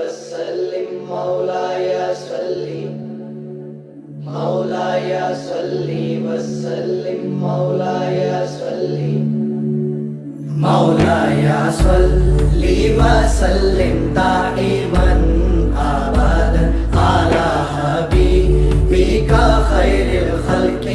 وسلم مولاي صل مولاي وسلم مولاي مولاي وسلم دائما ابدا على حبيبك خير الخلق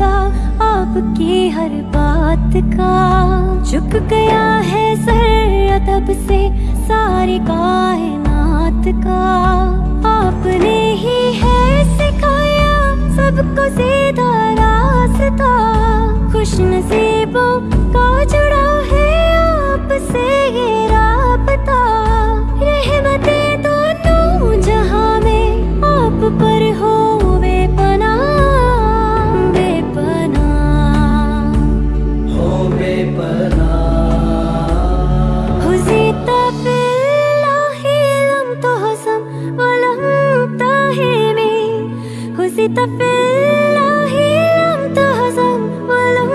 ادا آپ کی ہر بات کا۔ جھک گیا ہے سر ادب سے ساری کائنات کا۔ آپ نے ہی ہے سکھایا سب کو سیدھا راستہ۔ خوش نصیبوں کا جڑا بقيت في الله لم تهزم ولم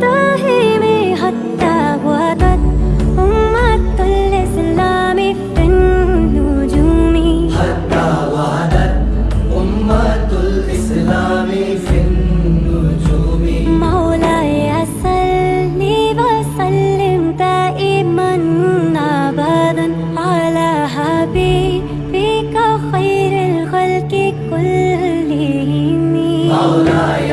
تهمي حتى وطت أمة الإسلام في النجوم حتى وعدت أمة الإسلام في النجوم مولاي أسلني وسلم دائما أبدا على حبيبي مولا